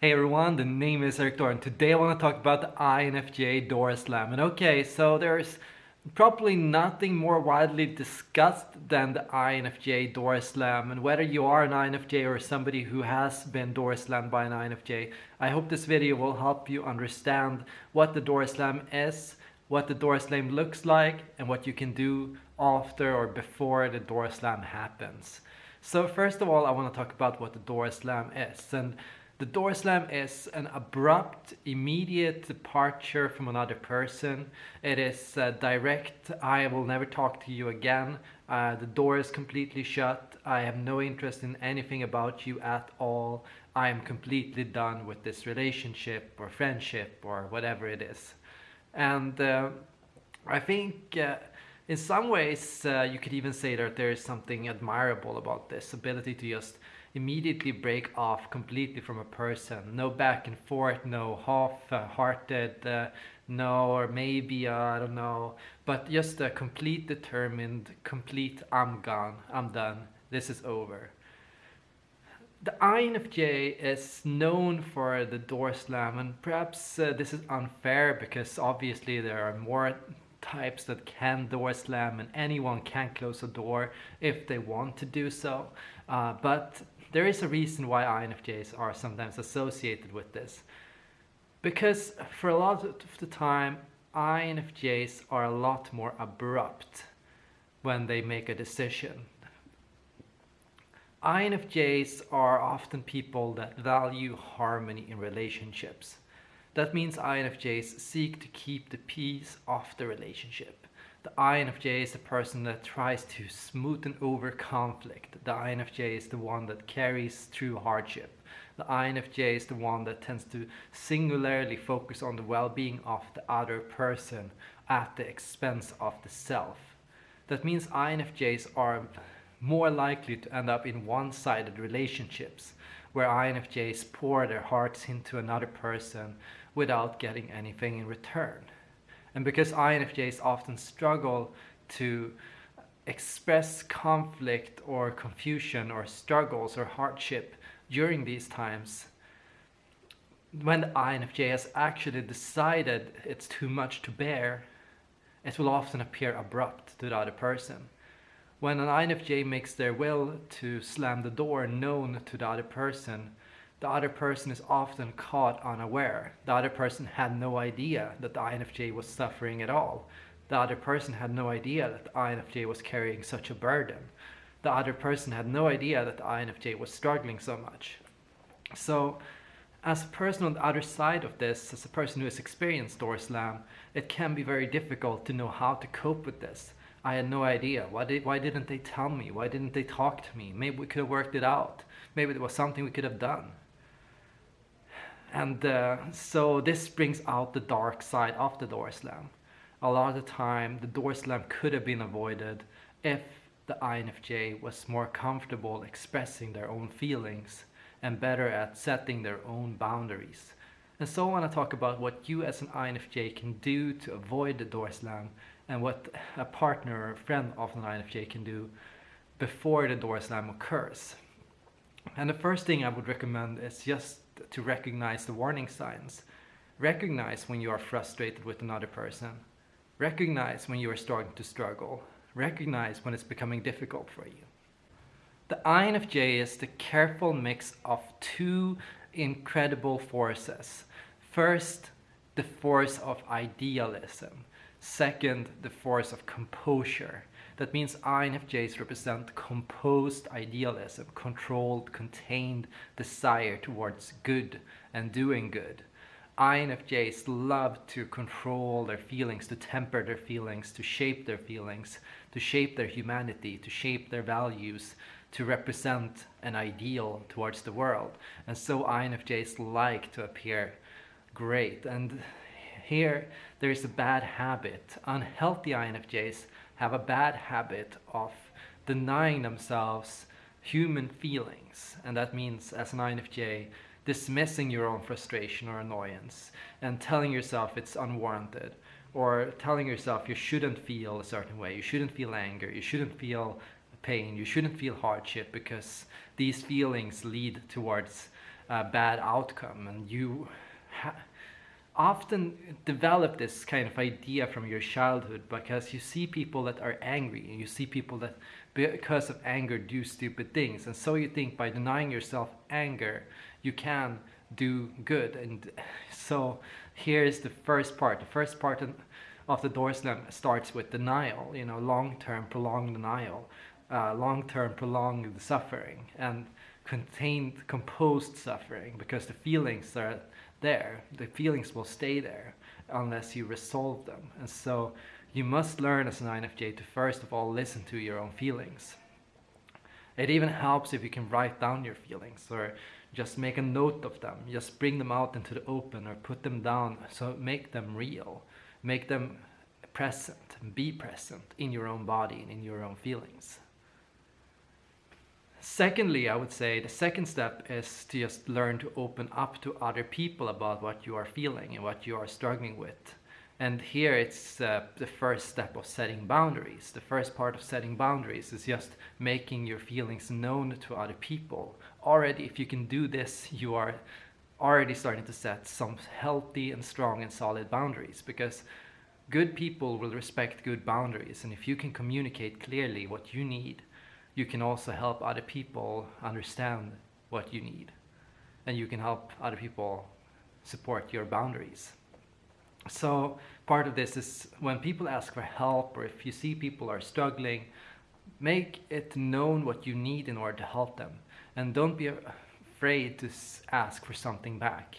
Hey everyone, the name is Eric and today I want to talk about the INFJ door slam. And okay, so there's probably nothing more widely discussed than the INFJ door slam. And whether you are an INFJ or somebody who has been door slammed by an INFJ, I hope this video will help you understand what the door slam is, what the door slam looks like, and what you can do after or before the door slam happens. So first of all, I want to talk about what the door slam is. And the door slam is an abrupt, immediate departure from another person. It is uh, direct, I will never talk to you again. Uh, the door is completely shut. I have no interest in anything about you at all. I am completely done with this relationship or friendship or whatever it is. And uh, I think uh, in some ways uh, you could even say that there is something admirable about this ability to just immediately break off completely from a person. No back and forth, no half-hearted, uh, no, or maybe, uh, I don't know, but just a complete determined, complete, I'm gone, I'm done, this is over. The INFJ is known for the door slam and perhaps uh, this is unfair because obviously there are more types that can door slam and anyone can close a door if they want to do so. Uh, but there is a reason why INFJs are sometimes associated with this. Because for a lot of the time, INFJs are a lot more abrupt when they make a decision. INFJs are often people that value harmony in relationships. That means INFJs seek to keep the peace of the relationship. The INFJ is the person that tries to smoothen over conflict. The INFJ is the one that carries through hardship. The INFJ is the one that tends to singularly focus on the well-being of the other person at the expense of the self. That means INFJs are more likely to end up in one-sided relationships where INFJs pour their hearts into another person without getting anything in return. And because INFJs often struggle to express conflict or confusion or struggles or hardship during these times, when the INFJ has actually decided it's too much to bear, it will often appear abrupt to the other person. When an INFJ makes their will to slam the door known to the other person, the other person is often caught unaware. The other person had no idea that the INFJ was suffering at all. The other person had no idea that the INFJ was carrying such a burden. The other person had no idea that the INFJ was struggling so much. So as a person on the other side of this, as a person who has experienced door slam, it can be very difficult to know how to cope with this. I had no idea. Why, did, why didn't they tell me? Why didn't they talk to me? Maybe we could have worked it out. Maybe there was something we could have done. And uh, so this brings out the dark side of the door slam. A lot of the time, the door slam could have been avoided if the INFJ was more comfortable expressing their own feelings and better at setting their own boundaries. And so I want to talk about what you as an INFJ can do to avoid the door slam and what a partner or friend of an INFJ can do before the door slam occurs. And the first thing I would recommend is just to recognize the warning signs. Recognize when you are frustrated with another person. Recognize when you are starting to struggle. Recognize when it's becoming difficult for you. The INFJ is the careful mix of two incredible forces. First, the force of idealism. Second, the force of composure. That means INFJs represent composed idealism, controlled, contained desire towards good and doing good. INFJs love to control their feelings, to temper their feelings, to shape their feelings, to shape their humanity, to shape their values, to represent an ideal towards the world. And so INFJs like to appear great. And here there is a bad habit. Unhealthy INFJs have a bad habit of denying themselves human feelings. And that means as an INFJ, dismissing your own frustration or annoyance and telling yourself it's unwarranted or telling yourself you shouldn't feel a certain way, you shouldn't feel anger, you shouldn't feel pain, you shouldn't feel hardship because these feelings lead towards a bad outcome and you often develop this kind of idea from your childhood because you see people that are angry and you see people that because of anger do stupid things. And so you think by denying yourself anger you can do good. And so here's the first part. The first part of the door slam starts with denial you know long-term prolonged denial uh, long-term prolonged suffering. And contained composed suffering because the feelings are there. The feelings will stay there unless you resolve them. And so you must learn as an INFJ to first of all listen to your own feelings. It even helps if you can write down your feelings or just make a note of them. Just bring them out into the open or put them down. So make them real. Make them present. Be present in your own body and in your own feelings secondly i would say the second step is to just learn to open up to other people about what you are feeling and what you are struggling with and here it's uh, the first step of setting boundaries. The first part of setting boundaries is just making your feelings known to other people. Already, if you can do this, you are already starting to set some healthy and strong and solid boundaries because good people will respect good boundaries. And if you can communicate clearly what you need, you can also help other people understand what you need. And you can help other people support your boundaries. So part of this is when people ask for help or if you see people are struggling, make it known what you need in order to help them. And don't be afraid to ask for something back.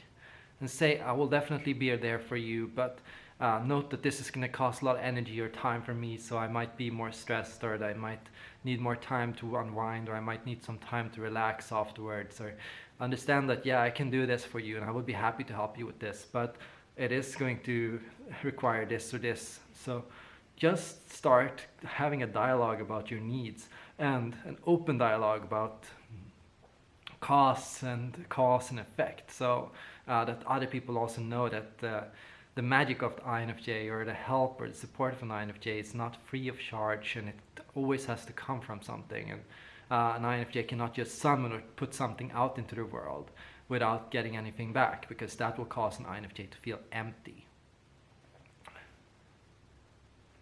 And say, I will definitely be there for you, but uh, note that this is going to cost a lot of energy or time for me, so I might be more stressed or I might need more time to unwind or I might need some time to relax afterwards or understand that, yeah, I can do this for you and I would be happy to help you with this, but it is going to require this or this. So just start having a dialogue about your needs and an open dialogue about costs and cause and effect. So uh, that other people also know that uh, the magic of the INFJ or the help or the support of an INFJ is not free of charge and it always has to come from something. And uh, an INFJ cannot just summon or put something out into the world without getting anything back because that will cause an INFJ to feel empty.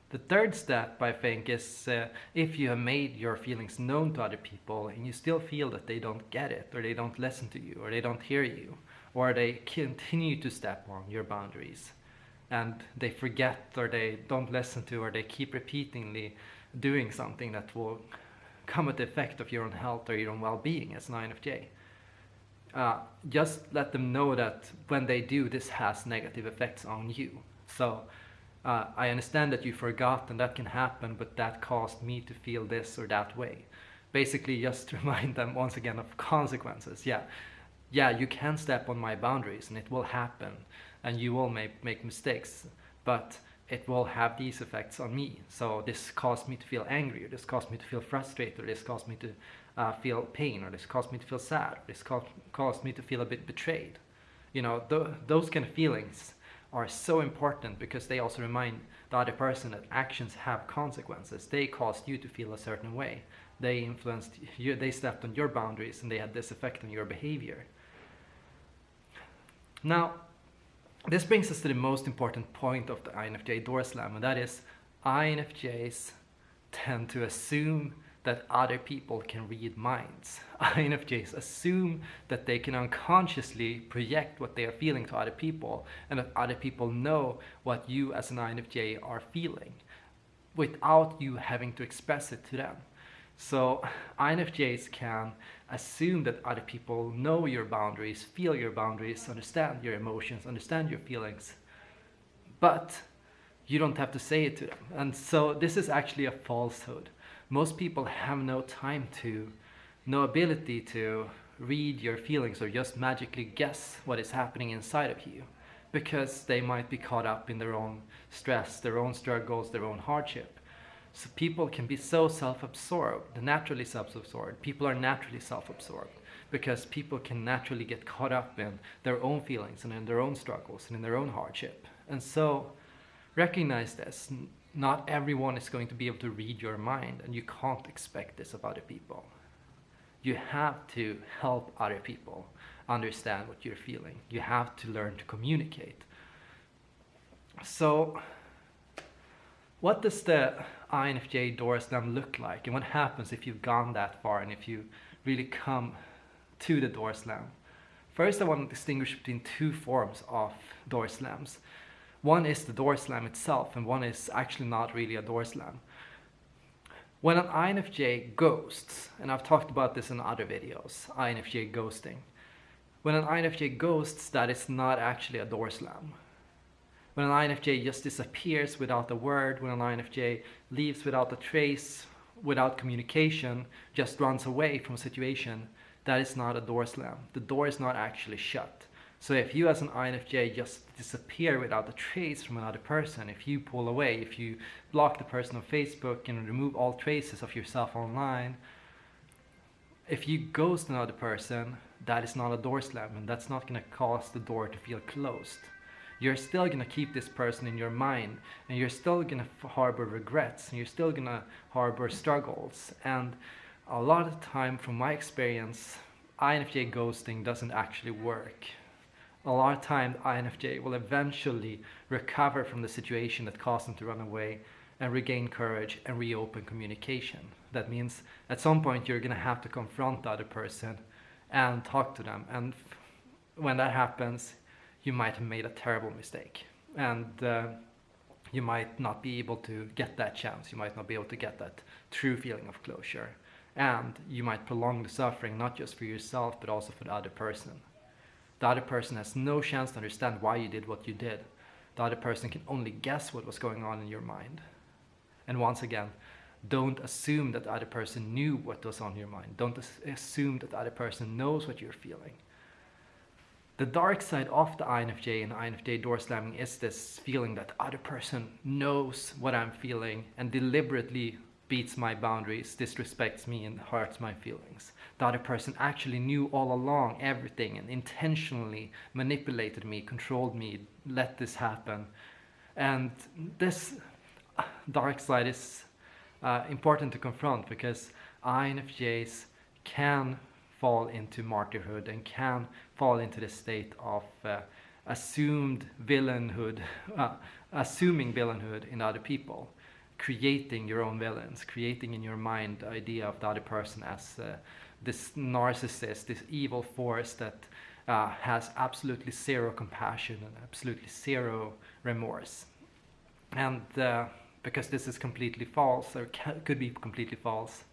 The third step, I think, is uh, if you have made your feelings known to other people and you still feel that they don't get it, or they don't listen to you, or they don't hear you, or they continue to step on your boundaries, and they forget, or they don't listen to, or they keep repeatedly doing something that will come at the effect of your own health or your own well-being as an INFJ uh, just let them know that when they do, this has negative effects on you. So uh, I understand that you forgot and that can happen, but that caused me to feel this or that way. Basically, just remind them once again of consequences. Yeah, yeah, you can step on my boundaries and it will happen and you will make, make mistakes, but it will have these effects on me. So this caused me to feel angry, or this caused me to feel frustrated, or this caused me to uh, feel pain, or this caused me to feel sad, or this caused, me to feel a bit betrayed. You know, th those kind of feelings are so important because they also remind the other person that actions have consequences. They caused you to feel a certain way. They influenced you, they stepped on your boundaries and they had this effect on your behavior. Now, this brings us to the most important point of the INFJ door slam, and that is INFJs tend to assume that other people can read minds. INFJs assume that they can unconsciously project what they are feeling to other people and that other people know what you as an INFJ are feeling without you having to express it to them. So INFJs can assume that other people know your boundaries, feel your boundaries, understand your emotions, understand your feelings, but you don't have to say it to them. And so this is actually a falsehood. Most people have no time to, no ability to read your feelings or just magically guess what is happening inside of you because they might be caught up in their own stress, their own struggles, their own hardship. So people can be so self-absorbed, naturally self-absorbed. People are naturally self-absorbed because people can naturally get caught up in their own feelings and in their own struggles and in their own hardship. And so recognize this. Not everyone is going to be able to read your mind and you can't expect this of other people. You have to help other people understand what you're feeling. You have to learn to communicate. So what does the INFJ door slam look like and what happens if you've gone that far and if you really come to the door slam? First I want to distinguish between two forms of door slams. One is the door slam itself and one is actually not really a door slam. When an INFJ ghosts, and I've talked about this in other videos, INFJ ghosting. When an INFJ ghosts, that is not actually a door slam. When an INFJ just disappears without a word, when an INFJ leaves without a trace, without communication, just runs away from a situation, that is not a door slam. The door is not actually shut. So if you as an INFJ just disappear without a trace from another person, if you pull away, if you block the person on Facebook and remove all traces of yourself online, if you ghost another person, that is not a door slam and that's not going to cause the door to feel closed you're still to keep this person in your mind and you're still to harbor regrets and you're still to harbor struggles and a lot of time from my experience INFJ ghosting doesn't actually work a lot of time INFJ will eventually recover from the situation that caused them to run away and regain courage and reopen communication. That means at some point you're to have to confront the other person and talk to them. And when that happens, you might have made a terrible mistake and uh, you might not be able to get that chance. You might not be able to get that true feeling of closure. And you might prolong the suffering, not just for yourself, but also for the other person. The other person has no chance to understand why you did what you did. The other person can only guess what was going on in your mind. And once again, don't assume that the other person knew what was on your mind. Don't assume that the other person knows what you're feeling. The dark side of the INFJ and INFJ door slamming is this feeling that the other person knows what I'm feeling and deliberately beats my boundaries, disrespects me and hurts my feelings. The other person actually knew all along everything and intentionally manipulated me, controlled me, let this happen. And this dark side is uh, important to confront because INFJs can fall into martyrhood and can fall into the state of uh, assumed villainhood, uh, assuming villainhood in other people, creating your own villains, creating in your mind the idea of the other person as uh, this narcissist, this evil force that uh, has absolutely zero compassion and absolutely zero remorse. And uh, because this is completely false, or could be completely false,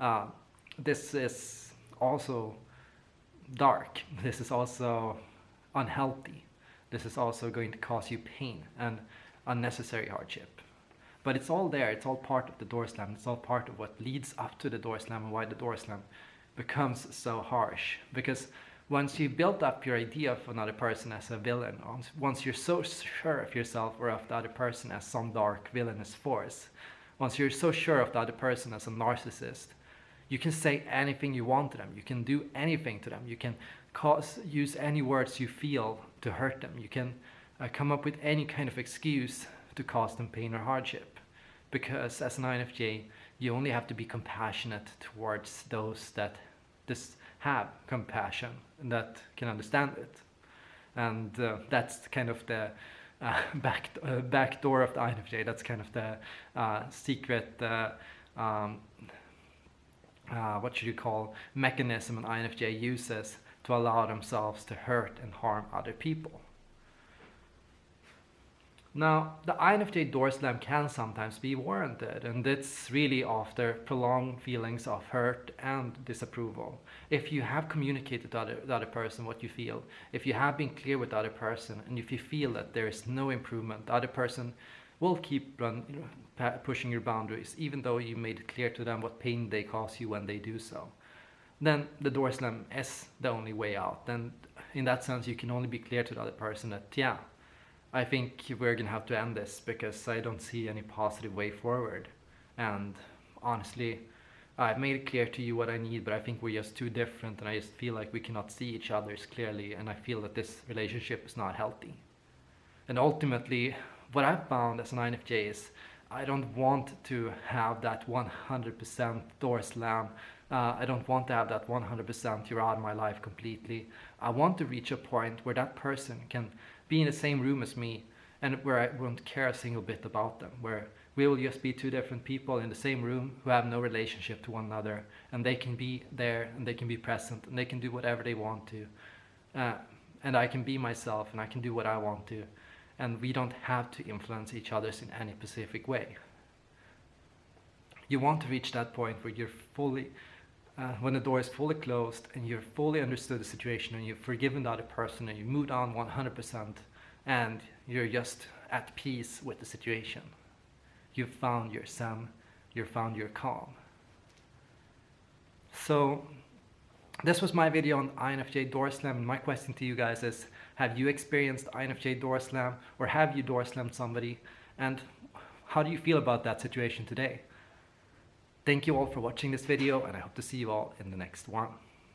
uh, this is also dark. This is also unhealthy. This is also going to cause you pain and unnecessary hardship. But it's all there. It's all part of the door slam. It's all part of what leads up to the door slam and why the door slam becomes so harsh. Because once you build up your idea of another person as a villain, once you're so sure of yourself or of the other person as some dark villainous force, once you're so sure of the other person as a narcissist, you can say anything you want to them. You can do anything to them. You can cause, use any words you feel to hurt them. You can uh, come up with any kind of excuse to cause them pain or hardship. Because as an INFJ, you only have to be compassionate towards those that just have compassion and that can understand it. And uh, that's kind of the uh, back, uh, back door of the INFJ. That's kind of the uh, secret uh, um, uh, what should you call, mechanism an INFJ uses to allow themselves to hurt and harm other people. Now, the INFJ door slam can sometimes be warranted, and it's really after prolonged feelings of hurt and disapproval. If you have communicated to other, the other person what you feel, if you have been clear with the other person, and if you feel that there is no improvement, the other person will keep run, pushing your boundaries, even though you made it clear to them what pain they cause you when they do so. Then the door slam is the only way out. And in that sense, you can only be clear to the other person that, yeah, I think we're gonna have to end this because I don't see any positive way forward. And honestly, I've made it clear to you what I need, but I think we're just too different and I just feel like we cannot see each other clearly and I feel that this relationship is not healthy. And ultimately, what I've found as an INFJ is I don't want to have that 100% door slam Uh, I don't want to have that 100% you're out of my life completely. I want to reach a point where that person can be in the same room as me and where I won't care a single bit about them, where we will just be two different people in the same room who have no relationship to one another and they can be there and they can be present and they can do whatever they want to. Uh, and I can be myself and I can do what I want to and we don't have to influence each other's in any specific way. You want to reach that point where you're fully, uh, when the door is fully closed and you've fully understood the situation and you've forgiven the other person and you moved on 100% and you're just at peace with the situation. You've found your zen, you've found your calm. So this was my video on INFJ door slam my question to you guys is have you experienced INFJ door slam or have you door slammed somebody and how do you feel about that situation today? Thank you all for watching this video and I hope to see you all in the next one.